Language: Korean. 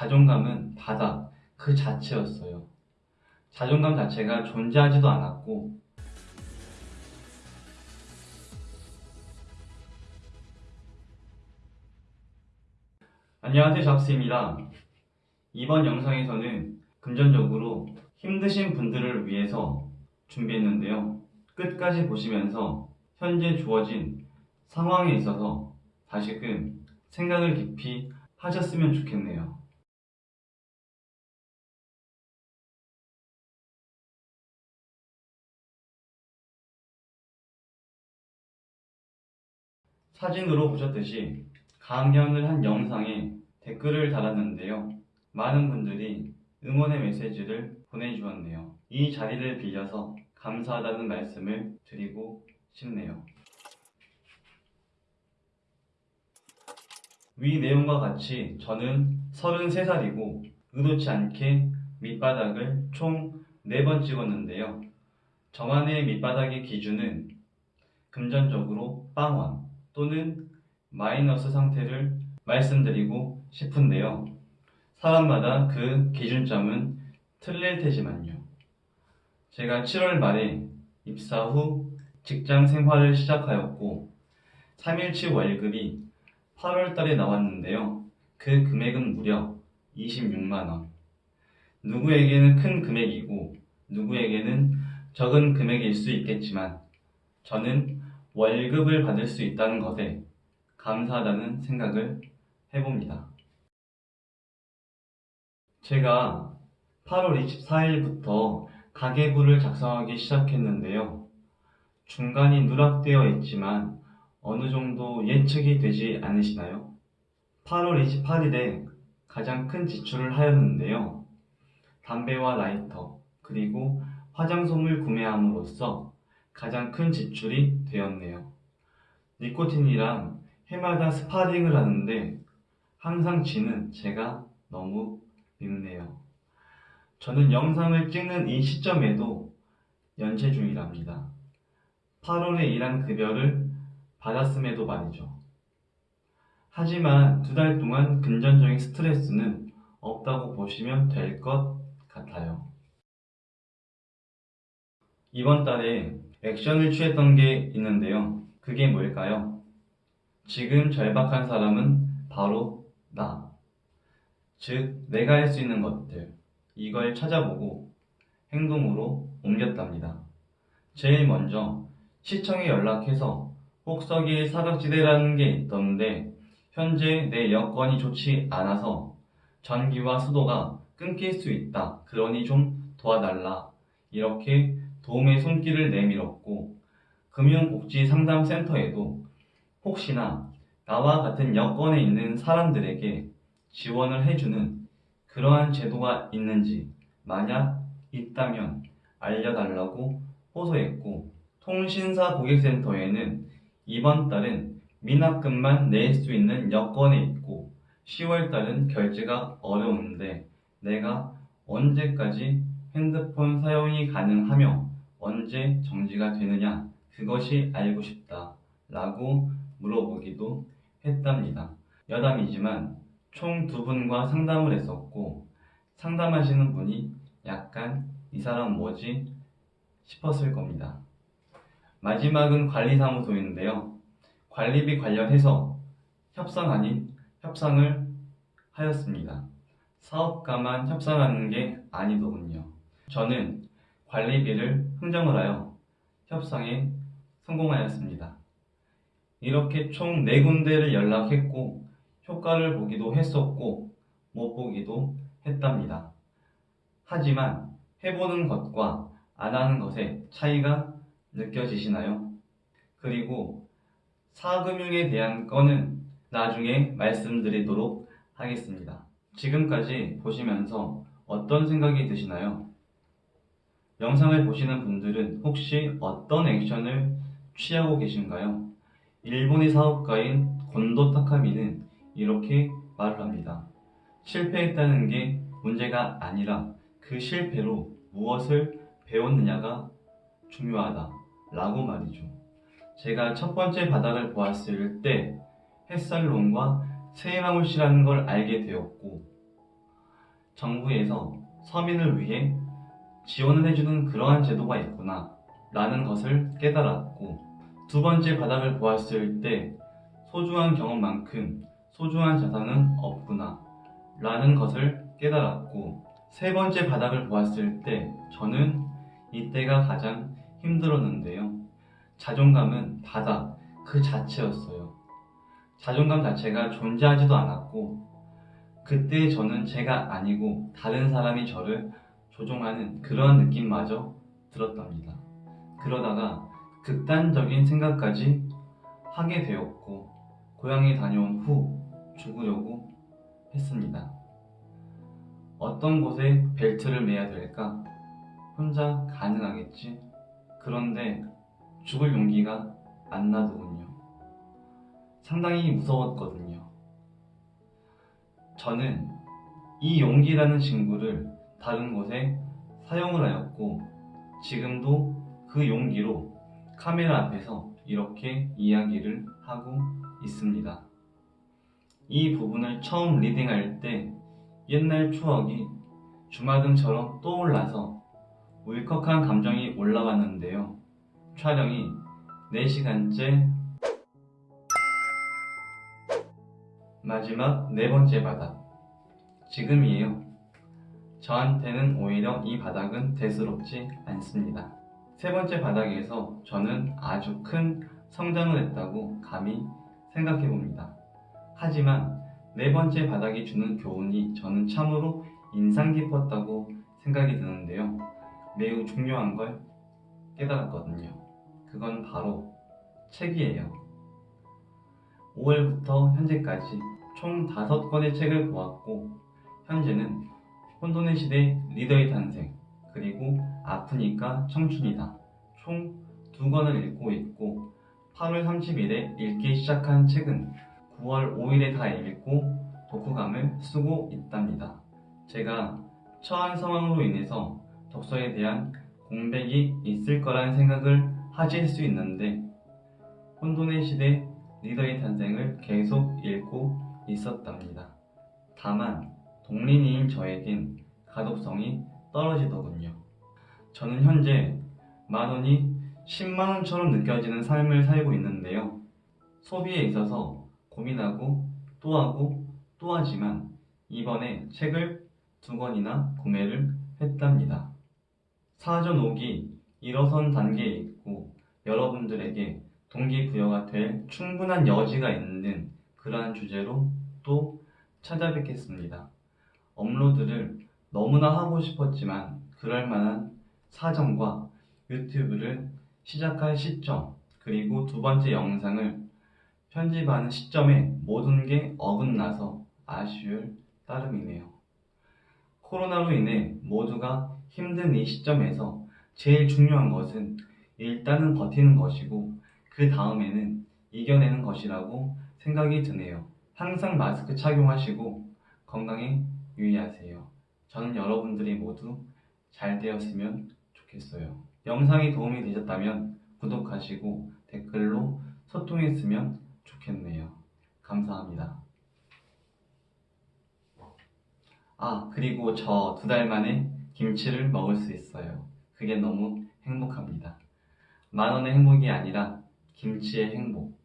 자존감은 바닥 그 자체였어요. 자존감 자체가 존재하지도 않았고 안녕하세요 잡스입니다. 이번 영상에서는 금전적으로 힘드신 분들을 위해서 준비했는데요. 끝까지 보시면서 현재 주어진 상황에 있어서 다시금 생각을 깊이 하셨으면 좋겠네요. 사진으로 보셨듯이 강연을 한 영상에 댓글을 달았는데요. 많은 분들이 응원의 메시지를 보내주었네요. 이 자리를 빌려서 감사하다는 말씀을 드리고 싶네요. 위 내용과 같이 저는 33살이고 의도치 않게 밑바닥을 총 4번 찍었는데요. 저만의 밑바닥의 기준은 금전적으로 빵원 또는 마이너스 상태를 말씀드리고 싶은데요. 사람마다 그 기준점은 틀릴 테지만요. 제가 7월 말에 입사 후 직장 생활을 시작하였고 3일치 월급이 8월 달에 나왔는데요. 그 금액은 무려 26만원. 누구에게는 큰 금액이고 누구에게는 적은 금액일 수 있겠지만 저는 월급을 받을 수 있다는 것에 감사하다는 생각을 해봅니다. 제가 8월 24일부터 가계부를 작성하기 시작했는데요. 중간이 누락되어 있지만 어느 정도 예측이 되지 않으시나요? 8월 28일에 가장 큰 지출을 하였는데요. 담배와 라이터, 그리고 화장솜을 구매함으로써 가장 큰 지출이 되었네요. 니코틴이랑 해마다 스파링을 하는데 항상 지는 제가 너무 밉네요. 저는 영상을 찍는 이 시점에도 연체 중이랍니다. 8월에 일한 급여를 받았음에도 말이죠. 하지만 두 달 동안 금전적인 스트레스는 없다고 보시면 될 것 같아요. 이번 달에 액션을 취했던 게 있는데요. 그게 뭘까요? 지금 절박한 사람은 바로 나. 즉, 내가 할 수 있는 것들, 이걸 찾아보고 행동으로 옮겼답니다. 제일 먼저 시청에 연락해서 혹서기 사각지대라는 게 있던데 현재 내 여건이 좋지 않아서 전기와 수도가 끊길 수 있다. 그러니 좀 도와달라. 이렇게 도움의 손길을 내밀었고 금융복지상담센터에도 혹시나 나와 같은 여건에 있는 사람들에게 지원을 해주는 그러한 제도가 있는지 만약 있다면 알려달라고 호소했고 통신사 고객센터에는 이번 달은 미납금만 낼 수 있는 여건에 있고 10월 달은 결제가 어려운데 내가 언제까지 핸드폰 사용이 가능하며 언제 정지가 되느냐 그것이 알고 싶다 라고 물어보기도 했답니다. 여담이지만 총 두 분과 상담을 했었고 상담하시는 분이 약간 이 사람 뭐지 싶었을 겁니다. 마지막은 관리사무소인데요. 관리비 관련해서 협상 아닌 협상을 하였습니다. 사업가만 협상하는 게 아니더군요. 저는 관리비를 흥정을 하여 협상에 성공하였습니다. 이렇게 총 4군데를 연락했고 효과를 보기도 했었고 못 보기도 했답니다. 하지만 해보는 것과 안 하는 것의 차이가 느껴지시나요? 그리고 사금융에 대한 건은 나중에 말씀드리도록 하겠습니다. 지금까지 보시면서 어떤 생각이 드시나요? 영상을 보시는 분들은 혹시 어떤 액션을 취하고 계신가요? 일본의 사업가인 곤도 타카미는 이렇게 말을 합니다. 실패했다는 게 문제가 아니라 그 실패로 무엇을 배웠느냐가 중요하다 라고 말이죠. 제가 첫 번째 바닥을 보았을 때 햇살론과 세이마물씨라는 걸 알게 되었고 정부에서 서민을 위해 지원을 해주는 그러한 제도가 있구나 라는 것을 깨달았고 두 번째 바닥을 보았을 때 소중한 경험만큼 소중한 자산은 없구나 라는 것을 깨달았고 세 번째 바닥을 보았을 때 저는 이때가 가장 힘들었는데요. 자존감은 바닥 그 자체였어요. 자존감 자체가 존재하지도 않았고 그때 저는 제가 아니고 다른 사람이 저를 조종하는 그러한 느낌마저 들었답니다. 그러다가 극단적인 생각까지 하게 되었고 고향에 다녀온 후 죽으려고 했습니다. 어떤 곳에 벨트를 매야 될까? 혼자 가능하겠지? 그런데 죽을 용기가 안 나더군요. 상당히 무서웠거든요. 저는 이 용기라는 친구를 다른 곳에 사용을 하였고 지금도 그 용기로 카메라 앞에서 이렇게 이야기를 하고 있습니다. 이 부분을 처음 리딩할 때 옛날 추억이 주마등처럼 떠올라서 울컥한 감정이 올라왔는데요. 촬영이 4시간째 마지막 네 번째 바닥 지금이에요. 저한테는 오히려 이 바닥은 대수롭지 않습니다. 세 번째 바닥에서 저는 아주 큰 성장을 했다고 감히 생각해 봅니다. 하지만 네 번째 바닥이 주는 교훈이 저는 참으로 인상 깊었다고 생각이 드는데요. 매우 중요한 걸 깨달았거든요. 그건 바로 책이에요. 5월부터 현재까지 총 5권의 책을 보았고 현재는 혼돈의 시대 리더의 탄생 그리고 아프니까 청춘이다 총 두 권을 읽고 있고 8월 30일에 읽기 시작한 책은 9월 5일에 다 읽고 독후감을 쓰고 있답니다. 제가 처한 상황으로 인해서 독서에 대한 공백이 있을 거라는 생각을 하실 수 있는데 혼돈의 시대 리더의 탄생을 계속 읽고 있었답니다. 다만 동린이인 저에겐 가독성이 떨어지더군요. 저는 현재 만원이 10만원처럼 느껴지는 삶을 살고 있는데요. 소비에 있어서 고민하고 또 하고 또 하지만 이번에 책을 두 권이나 구매를 했답니다. 사전 오기 일어선 단계에 있고 여러분들에게 동기부여가 될 충분한 여지가 있는 그러한 주제로 또 찾아뵙겠습니다. 업로드를 너무나 하고 싶었지만 그럴 만한 사정과 유튜브를 시작할 시점 그리고 두 번째 영상을 편집하는 시점에 모든 게 어긋나서 아쉬울 따름이네요. 코로나로 인해 모두가 힘든 이 시점에서 제일 중요한 것은 일단은 버티는 것이고 그 다음에는 이겨내는 것이라고 생각이 드네요. 항상 마스크 착용하시고 건강에 유의하세요. 저는 여러분들이 모두 잘 되었으면 좋겠어요. 영상이 도움이 되셨다면 구독하시고 댓글로 소통했으면 좋겠네요. 감사합니다. 아, 그리고 저 두 달 만에 김치를 먹을 수 있어요. 그게 너무 행복합니다. 만 원의 행복이 아니라 김치의 행복.